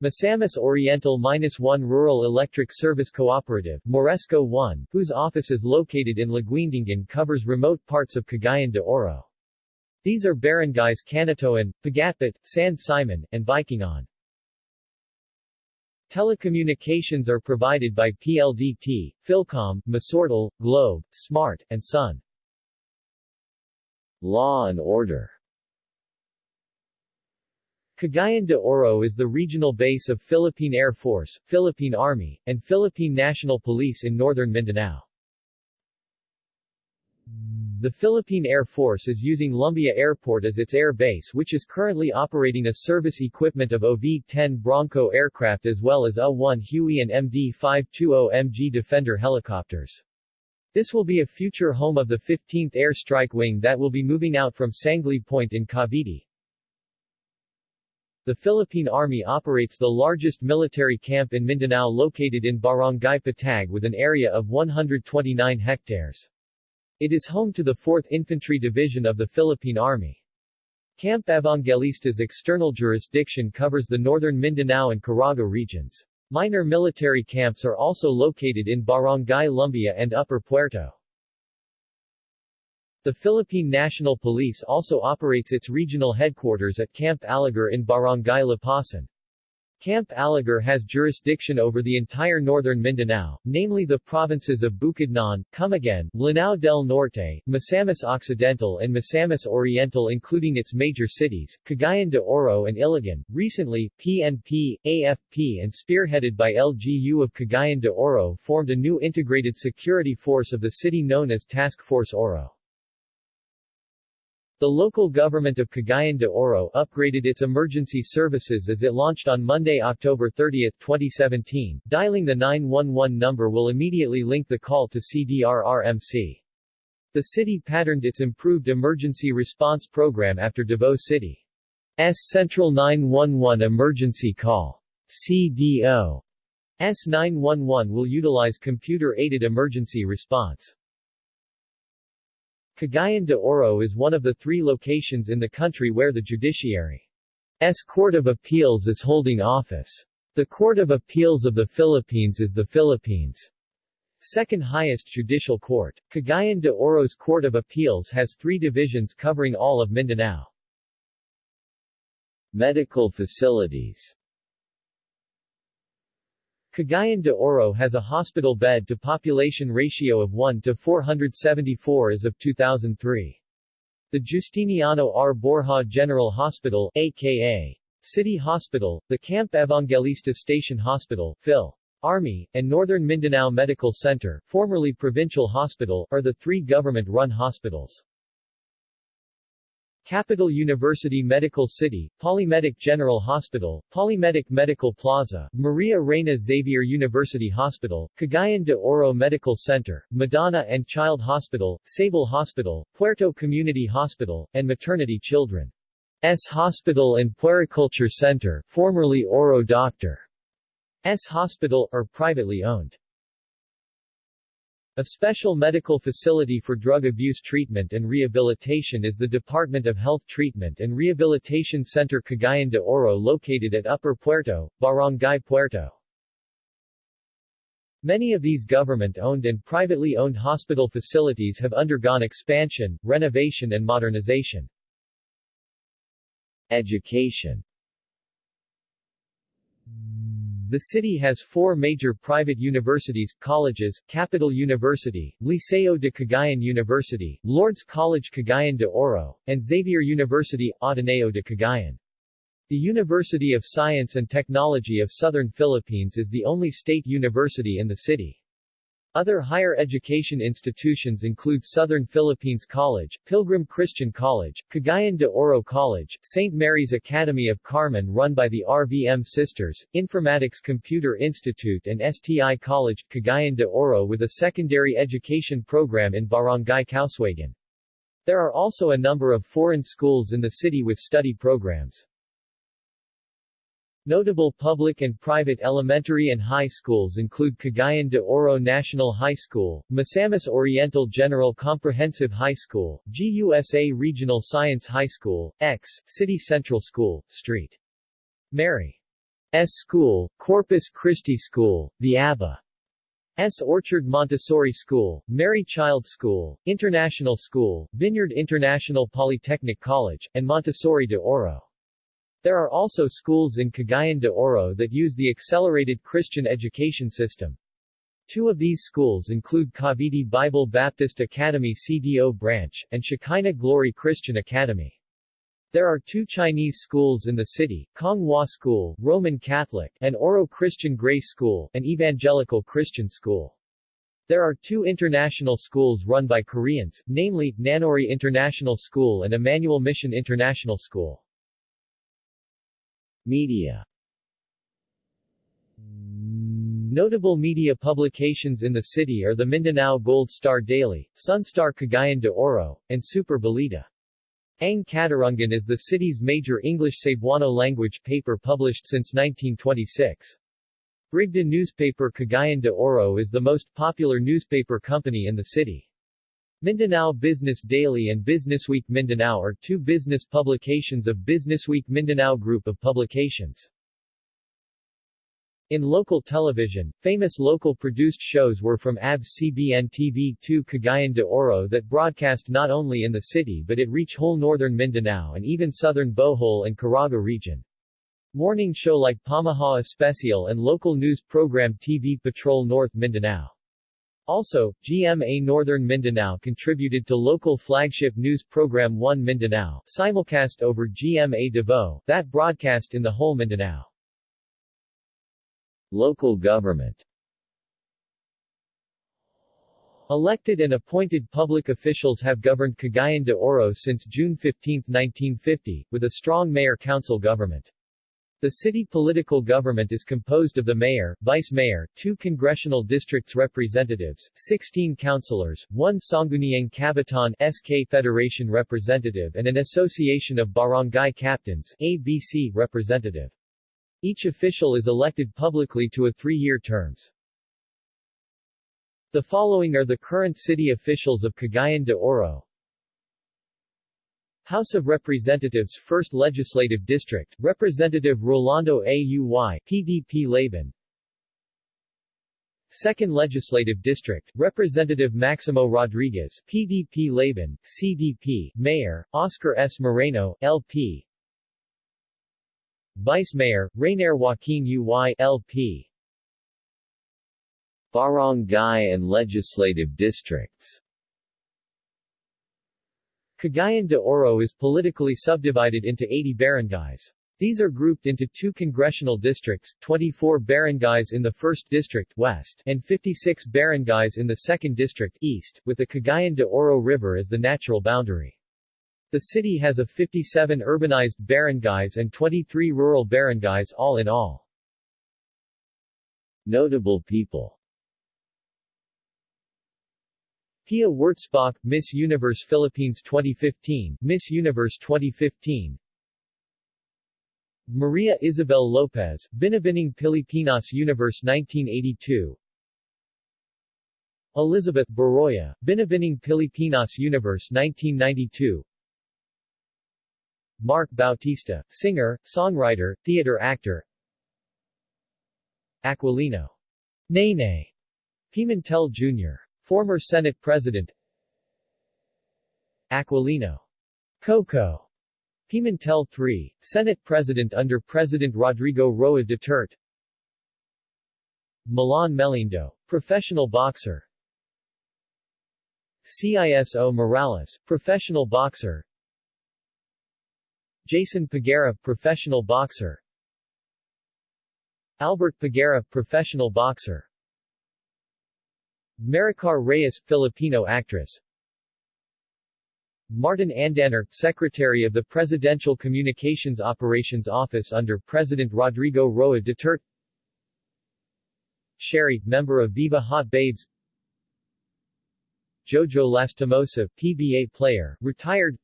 Misamis Oriental-1 Rural Electric Service Cooperative Moresco 1, whose office is located in Laguindingan covers remote parts of Cagayan de Oro. These are barangays Canatoan, Pagatpat, San Simon, and Baikingon. Telecommunications are provided by PLDT, Philcom, Misortel, Globe, Smart, and Sun. Law and order Cagayan de Oro is the regional base of Philippine Air Force, Philippine Army, and Philippine National Police in northern Mindanao. The Philippine Air Force is using Lumbia Airport as its air base which is currently operating a service equipment of OV-10 Bronco aircraft as well as A-1 Huey and MD-520MG Defender helicopters. This will be a future home of the 15th Air Strike Wing that will be moving out from Sangley Point in Cavite. The Philippine Army operates the largest military camp in Mindanao located in Barangay Patag with an area of 129 hectares. It is home to the 4th Infantry Division of the Philippine Army. Camp Evangelista's external jurisdiction covers the northern Mindanao and Caraga regions. Minor military camps are also located in Barangay Lumbia and Upper Puerto. The Philippine National Police also operates its regional headquarters at Camp Aligar in Barangay Lapasan. Camp Aligar has jurisdiction over the entire northern Mindanao, namely the provinces of Bukidnon, Camiguin, Lanao del Norte, Misamis Occidental and Misamis Oriental including its major cities, Cagayan de Oro and Iligan. Recently, PNP, AFP and spearheaded by LGU of Cagayan de Oro formed a new integrated security force of the city known as Task Force Oro. The local government of Cagayan de Oro upgraded its emergency services as it launched on Monday, October 30, 2017. Dialing the 911 number will immediately link the call to CDRRMC. The city patterned its improved emergency response program after Davao City's Central 911 Emergency Call CDO S911 will utilize computer-aided emergency response. Cagayan de Oro is one of the three locations in the country where the judiciary's Court of Appeals is holding office. The Court of Appeals of the Philippines is the Philippines' second highest judicial court. Cagayan de Oro's Court of Appeals has three divisions covering all of Mindanao. Medical facilities Cagayan de Oro has a hospital bed to population ratio of 1 to 474 as of 2003. The Justiniano R. Borja General Hospital, aka City Hospital, the Camp Evangelista Station Hospital, Phil. Army, and Northern Mindanao Medical Center, formerly Provincial Hospital, are the three government-run hospitals. Capital University Medical City, Polymedic General Hospital, Polymedic Medical Plaza, Maria Reina Xavier University Hospital, Cagayan de Oro Medical Center, Madonna and Child Hospital, Sable Hospital, Puerto Community Hospital, and Maternity Children's Hospital and Puericulture Center, formerly Oro Doctor. S Hospital, are privately owned. A special medical facility for drug abuse treatment and rehabilitation is the Department of Health Treatment and Rehabilitation Center Cagayan de Oro located at Upper Puerto, Barangay Puerto. Many of these government-owned and privately owned hospital facilities have undergone expansion, renovation and modernization. Education The city has four major private universities, colleges, Capital University, Liceo de Cagayan University, Lord's College Cagayan de Oro, and Xavier University, Ateneo de Cagayan. The University of Science and Technology of Southern Philippines is the only state university in the city. Other higher education institutions include Southern Philippines College, Pilgrim Christian College, Cagayan de Oro College, St. Mary's Academy of Carmen run by the RVM Sisters, Informatics Computer Institute and STI College, Cagayan de Oro with a secondary education program in Barangay Kauswagan. There are also a number of foreign schools in the city with study programs. Notable public and private elementary and high schools include Cagayan de Oro National High School, Misamis Oriental General Comprehensive High School, GUSA Regional Science High School, X, City Central School, St. Mary S. School, Corpus Christi School, the ABBA S. Orchard Montessori School, Mary Child School, International School, Vineyard International Polytechnic College, and Montessori de Oro. There are also schools in Cagayan de Oro that use the accelerated Christian education system. Two of these schools include Cavite Bible Baptist Academy CDO branch, and Shekinah Glory Christian Academy. There are two Chinese schools in the city, Kong Hua School, Roman Catholic, and Oro Christian Grace School, an evangelical Christian school. There are two international schools run by Koreans, namely, Nanori International School and Emmanuel Mission International School. Media Notable media publications in the city are the Mindanao Gold Star Daily, Sunstar Cagayan de Oro, and Super Balita. Ang Katarungan is the city's major English Cebuano language paper published since 1926. Brigda newspaper Cagayan de Oro is the most popular newspaper company in the city. Mindanao Business Daily and Businessweek Mindanao are two business publications of Businessweek Mindanao group of publications. In local television, famous local produced shows were from ABS-CBN TV2 Cagayan de Oro that broadcast not only in the city but it reach whole northern Mindanao and even southern Bohol and Caraga region. Morning show like Pamahaw Especial and local news program TV Patrol North Mindanao. Also, GMA Northern Mindanao contributed to local flagship news program One Mindanao, simulcast over GMA Davao, that broadcast in the whole Mindanao. Local government Elected and appointed public officials have governed Cagayan de Oro since June 15, 1950, with a strong mayor-council government. The city political government is composed of the mayor, vice-mayor, two congressional districts representatives, 16 councilors, one Sangguniang Kabataan SK Federation representative and an association of barangay captains ABC representative. Each official is elected publicly to a three-year terms. The following are the current city officials of Cagayan de Oro, House of Representatives 1st Legislative District, Representative Rolando Auy, PDP Laban. 2nd Legislative District, Representative Maximo Rodriguez, PDP Laban, CDP, Mayor, Oscar S. Moreno, LP Vice Mayor, Rainier Joaquin Uy, LP Barangay and Legislative Districts Cagayan de Oro is politically subdivided into 80 barangays. These are grouped into two congressional districts, 24 barangays in the 1st District west and 56 barangays in the 2nd District east, with the Cagayan de Oro River as the natural boundary. The city has a 57 urbanized barangays and 23 rural barangays all in all. Notable people Pia Wurtzbach, Miss Universe Philippines 2015, Miss Universe 2015 Maria Isabel Lopez, Binibining Pilipinas Universe 1982 Elizabeth Baroya, Binibining Pilipinas Universe 1992 Mark Bautista, singer, songwriter, theater actor. Aquilino. Nene. Pimentel Jr. Former Senate President Aquilino. Coco. Pimentel III, Senate President under President Rodrigo Roa Duterte. Milan Melindo, professional boxer. CISO Morales, professional boxer. Jason Peguera, professional boxer. Albert Peguera, professional boxer Maricar Reyes, Filipino actress. Martin Andanar, Secretary of the Presidential Communications Operations Office under President Rodrigo Roa Duterte. Sherry, member of Viva Hot Babes. Jojo Lastimosa, PBA player, retired.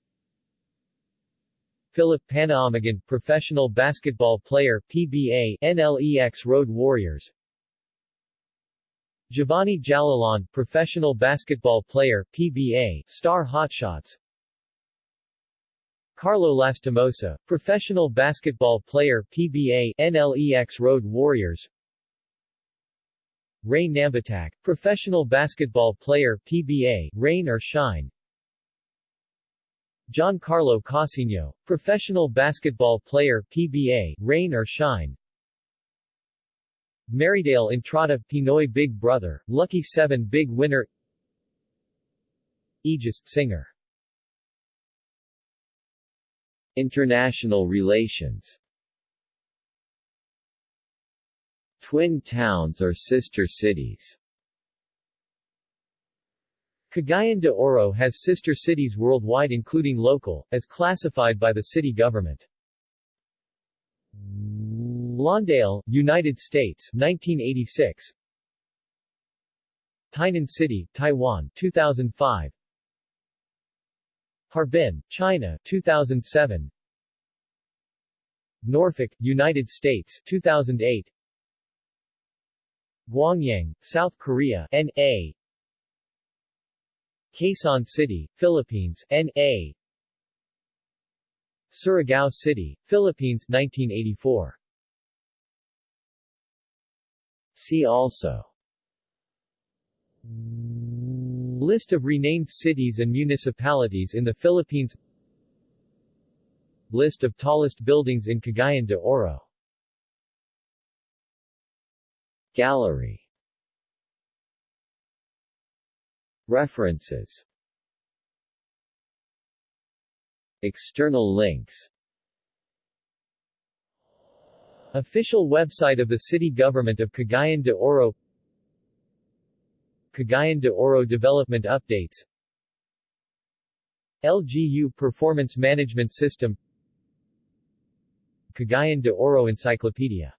Philip Paniamogan, professional basketball player, PBA, NLEX Road Warriors Giovanni Jalalon, professional basketball player, PBA, Star Hotshots. Carlo Lastimosa, professional basketball player, PBA, NLEX Road Warriors. Ray Nambatac, professional basketball player, PBA, Rain or Shine. Giancarlo Casino, professional basketball player, PBA, Rain or Shine Marydale Entrada, Pinoy Big Brother, Lucky 7 Big Winner Aegis, singer. International relations. Twin towns or sister cities. Cagayan de Oro has sister cities worldwide including local, as classified by the city government. Lawndale, United States 1986 Tainan City, Taiwan 2005 Harbin, China 2007 Norfolk, United States 2008 Gwangyang, South Korea N.A. Quezon City, Philippines N.A. Surigao City, Philippines 1984 See also. List of renamed cities and municipalities in the Philippines. List of tallest buildings in Cagayan de Oro. Gallery. References. External links Official website of the City Government of Cagayan de Oro. Cagayan de Oro Development Updates. LGU Performance Management System. Cagayan de Oro Encyclopedia